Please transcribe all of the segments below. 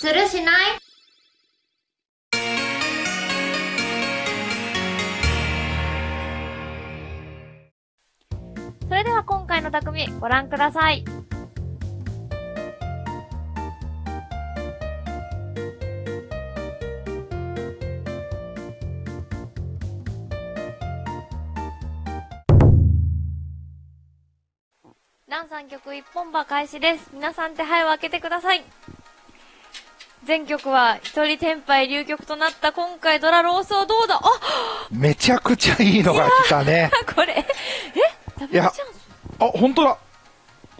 するしない？それでは今回の匠、ご覧ください。ラン3曲一本馬開始です。皆さん手配を開けてください。全曲は一人天敗流曲となった今回ドラロースをどうだ？あめちゃくちゃいいのが来たね。これ、え？ダブルチャンス？あ、本当だ。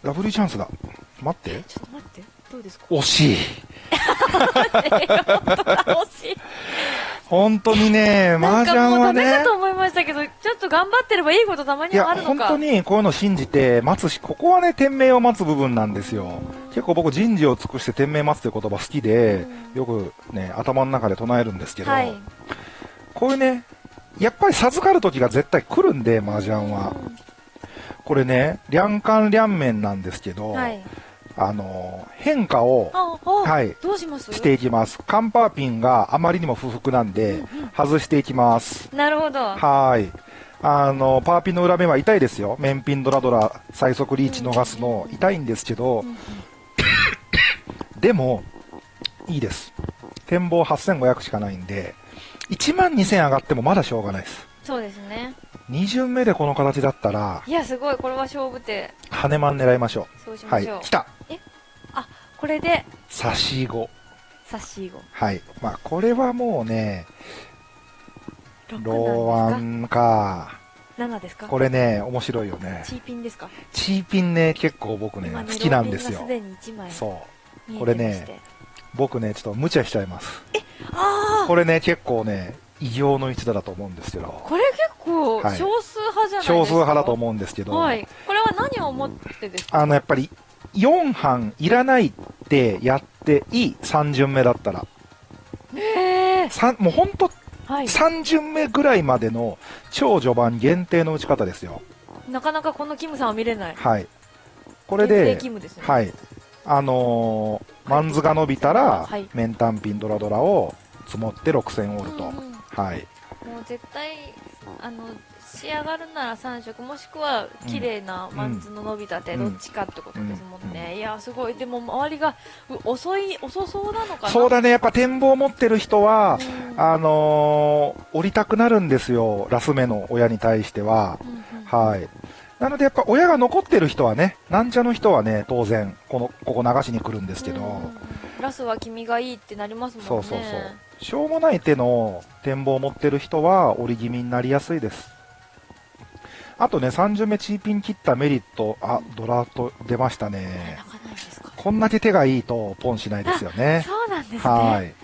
ダブルチャンスだ。待って。ちょっと待って。どうですか？惜しい。惜しい。本当にね、麻なんかもう雀はねダメか。と思いましたけど、ちょっと頑張ってればいいことたまいやにはある、のか。本当にこういうの信じて待つし、ここはね、天命を待つ部分なんですよ。結構僕、人事を尽くして天命待つという言葉好きで、よくね、頭の中で唱えるんですけど、はい。こういうね、やっぱり授かる時が絶対来るんで、麻雀は。これね、両官両面なんですけど、はい。あの、変化をはいどうします？していきます。カンパーピンがあまりにも不服なんで、外していきます。なるほど。はい。あの、パーピンの裏面は痛いですよ。面ピンドラドラ、最速リーチ逃すの、痛いんですけど、でも、いいです。展望8500しかないんで、1万2000上がってもまだしょうがないです。そうですね。2巡目でこの形だったら、いや、すごい。これは勝負手。羽マン狙いましょう。はいそうしましょう。。来たこれで、差し子。差し子。はい。まあ、これはもうね、6ローワなんンか。ですか ?7 ですか？これね、面白いよね。チーピンですか？チーピンね、結構僕ね、今好きなんですよすでに1枚そう。これね。僕ね、ちょっと無茶しちゃいます。ああこれね、結構ね、異形の一打だと思うんですけど、これ結構はい少数派じゃないですか？少数派だと思うんですけど、はい。これは何を思ってですか？あの、やっぱり、4班いらないってやっていい3巡目だったら。へえ。三もうほんとはい。3巡目ぐらいまでの超序盤限定の打ち方ですよ。なかなかこのキムさんは見れない。はい。これ限定で、キムですね。はい。あのーマンズが伸びたら、はいメンタンピンドラドラを積もって6000オールと。うんうんはい。もう絶対、あの、仕上がるなら3色、もしくは綺麗なマンズの伸びたて、うん。どっちかってことですもんね。ういや、すごい。でも周りがう遅い、遅そうなのかな？そうだね、やっぱ展望を持ってる人は、うん。あのー降りたくなるんですよ、ラス目の親に対しては。はい。なのでやっぱ親が残ってる人はね、なんちゃの人はね、当然、この、ここ流しに来るんですけど、うんラスは君がいいってなりますもんね。そうそうそう。しょうもない手の展望を持ってる人は、折り気味になりやすいです。あとね、30目チーピン切ったメリット、あ、ドラフト出ましたね。こんだけ手がいいと、ポンしないですよね。そうなんですね。はい。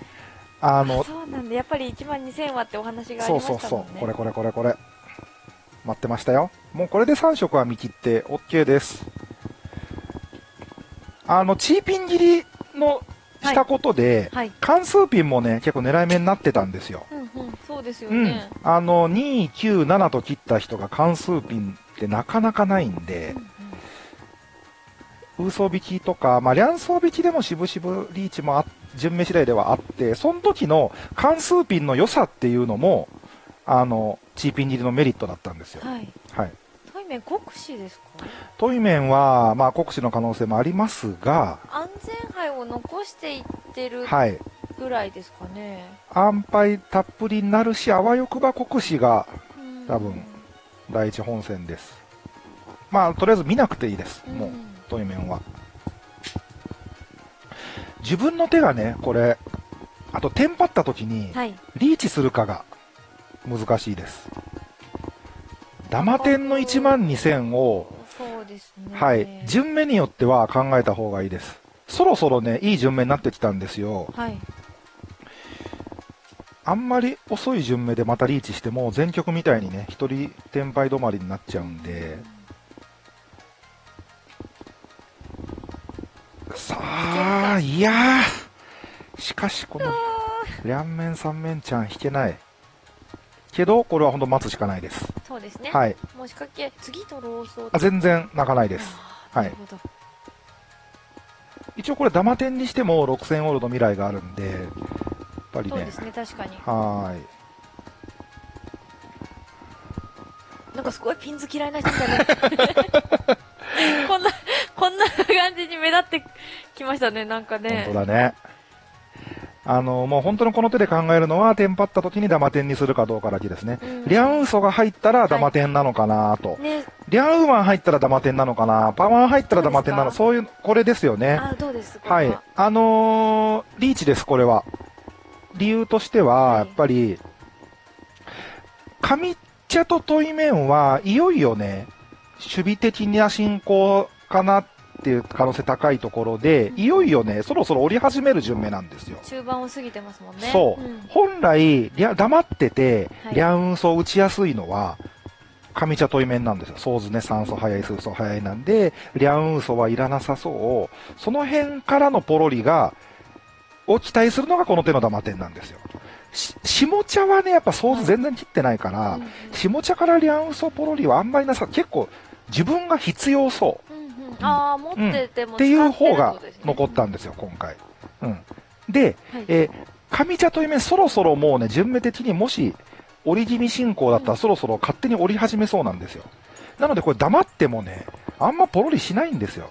ああの、そうなんだ。やっぱり1万2000はってお話がありそうましたもんね。そうそう、これこれこれこれ。待ってましたよ。もうこれで3色は見切って OK です。あの、チーピン切りのしたことで、はい。関数ピンもね、結構狙い目になってたんですよ。うんうん。そうですようんね。。あの、2、9、7と切った人が関数ピンってなかなかないんでうん、うんウーソ引きとか、まあ、両層引きでも渋々リーチもあ、順目次第ではあって、その時の関数ピンの良さっていうのも、あの、チーピン切りのメリットだったんですよ。はい。はい。対面国士ですか？トイメンは、まあ、国士の可能性もありますが、安全牌を残していってるはい。ぐらいですかね。安牌たっぷりになるし、あわよくば国士がうん多分第一本線です。まあ、とりあえず見なくていいです。もう、んトイメンは。自分の手がね、これ、あと、テンパった時に、はい。リーチするかが難しいです。ダマ点の1万2000を、ね。はい、順目によっては考えた方がいいです。そろそろね、いい順目になってきたんですよ。はい。あんまり遅い順目でまたリーチしても、全局みたいにね、一人転敗止まりになっちゃうんで、さあ、いやー、しかしこの、両面三面ちゃん引けない。けど、これは本当待つしかないです。そうですね。はい。もう仕掛け、次とローソあ全然泣かないです。はい。一応これダマ点にしても6000オールの未来があるんで、やっぱりねそうで。すね、確かに。はーい。なんかすごいピンズ嫌いな人みたいな。こんな、こんな感じに目立ってきましたね、なんかね。本当だね。あの、もう本当のこの手で考えるのは、テンパった時にダマ点にするかどうかだけですね。うんリャンウソが入ったらダマ点なのかなと。ね、リャンウーマン入ったらダマ点なのかなパワー入ったらダマ点なのそそういう、これですよね。あ、どうですこはい。あのーリーチです、これは。理由としては、はいやっぱり、上茶とトイメンはいよいよね、守備的な進行かなっていう可能性高いところで、いよいよね、そろそろ降り始める順目なんですよ。中盤を過ぎてますもんね。そう。ん本来、黙ってて、はいリャンウソを打ちやすいのは、上茶とイメンなんですよ。ソーズね、酸素早い、数素早いなんで、リャンウソはいらなさそう。その辺からのポロリが、を期待するのがこの手のダマ点なんですよ。し下茶はね、やっぱソーズ全然切ってないから、下茶からリャンウソポロリはあんまりなさ、結構自分が必要そう。うんうんああ、持っててもっていう方が残ったんですよ、今回。うん。で、はいえー上茶という面、そろそろもうね、順目的にもし、折り気味進行だったらそろそろ勝手に折り始めそうなんですよ。なのでこれ黙ってもね、あんまポロリしないんですよ。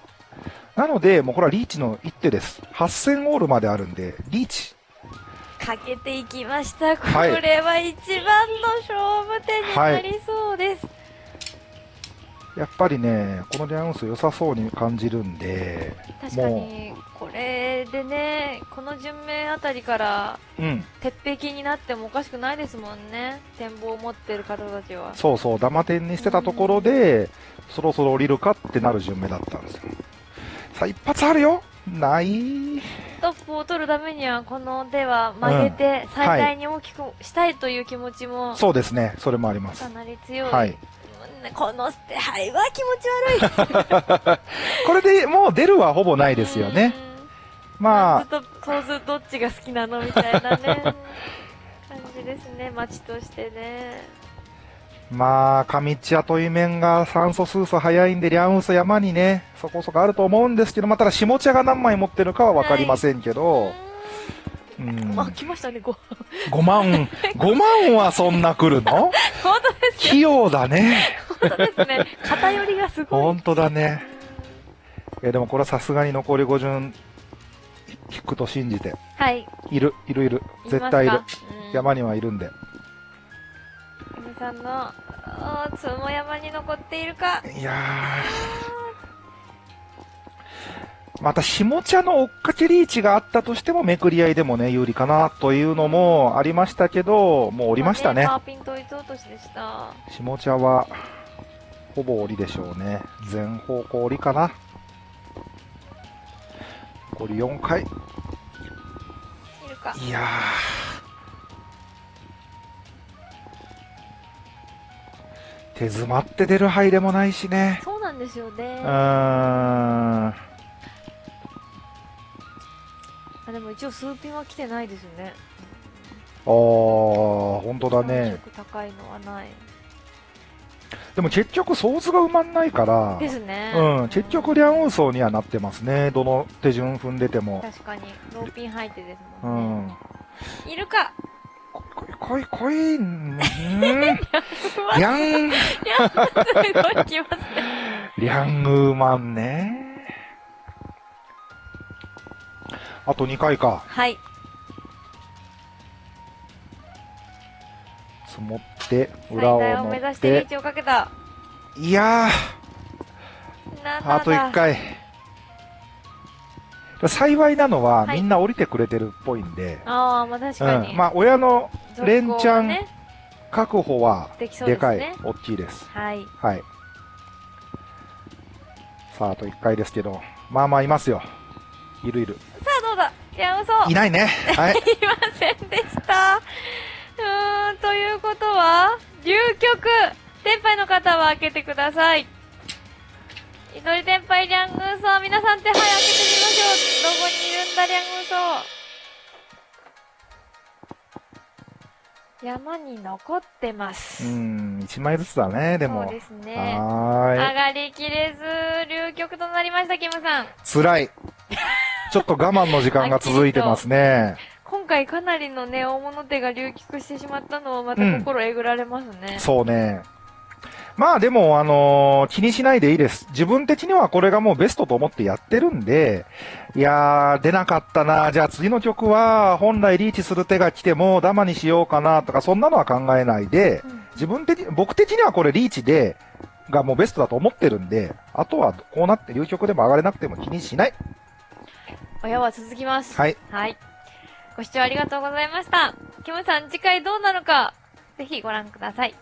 なので、もうこれはリーチの一手です。8000オールまであるんで、リーチ。かけていきました。こはいれは一番の勝負手になりそうです。やっぱりね、このリャンウス良さそうに感じるんで、確かに、これでね、この順目あたりから、うん、鉄壁になってもおかしくないですもんね。展望を持ってる方たちは。そうそう、ダマ点にしてたところで、そろそろ降りるかってなる順目だったんですよ。さあ、一発あるよないトップを取るためには、この手は曲げて、最大に大きくしたいという気持ちも、そうですね、それもありますか。なり強い。はい。うんこの捨て牌は気持ち悪い。これでもう出るはほぼないですよね。うん。まあずっ、と、そうずどっちが好きなのみたいなね、感じですね、街としてね。まあ、上茶という面が酸素数素早いんで、リャンウス山にね、そこそこあると思うんですけど、まあ、ただ下茶が何枚持ってるかはわかりませんけど、うん、あ、来ましたね、ご。5万、5万はそんな来るの？本当です器用だね。本当ですね。偏りがすごい。本当だね。えでもこれはさすがに残り5順引くと信じて。はい。いる、いるいる。絶対いる。。うん山にはいるんで。皆さんの、あーつも山に残っているか。いやー。また、下茶の追っかけリーチがあったとしても、めくり合いでもね、有利かなというのもありましたけど、もう降りましたねパ。ーピン統一落としでした。下茶は、ほぼ降りでしょうね。全方向降りかな。残り4回。いやー。手詰まって出る範囲でもないしね。そうなんですよね。うーん。あでも一応数ピンは来てないですよね。あー、本当だ感ね。触高いのはない。でも結局、ソーズが埋まんないから、ですね。うん、結局、リャンウーソーにはなってますね。どの手順踏んでても。確かに、ローピン入ってですうもんね。ん。いるか。こい、こい、こい、ん。ーリャン、すごい来ますね。リャンウーマンね。あと2回か。はい。積もって、最裏を目指してリーて。チをかけた。いや7ー、あと1。回。幸いなのは、はいみんな降りてくれてるっぽいんで、ああ、まあ確かに。うん。まあ、親の連チャンね確保は、でかいね。、大きいです。はい。はい。さあ、あと1回ですけど、まあまあいますよ。いるいる。さあどうだ？いや、嘘。いないね。はい。いませんでした。うーん、ということは、流局天杯の方は開けてください。祈り天杯リャングーソー、皆さん手配開けてみましょう。どこにいるんだ、リャングーソー。山に残ってます。うん、1枚ずつだね、でも。そうですね。はーい。上がりきれず、流局となりました、キムさん。辛い。ちょっと我慢の時間が続いてますね。今回かなりのね、大物手が流菊してしまったのをまた心えぐられますね。そうね。まあでも、あのー気にしないでいいです。自分的にはこれがもうベストと思ってやってるんで、いやー、出なかったな。じゃあ次の曲は、本来リーチする手が来ても、ダマにしようかなとか、そんなのは考えないで、うん自分的、僕的にはこれリーチで、がもうベストだと思ってるんで、あとはこうなって流曲でも上がれなくても気にしない。親は続きます。はい。はい。ご視聴ありがとうございました。キムさん、次回どうなのか、ぜひご覧ください。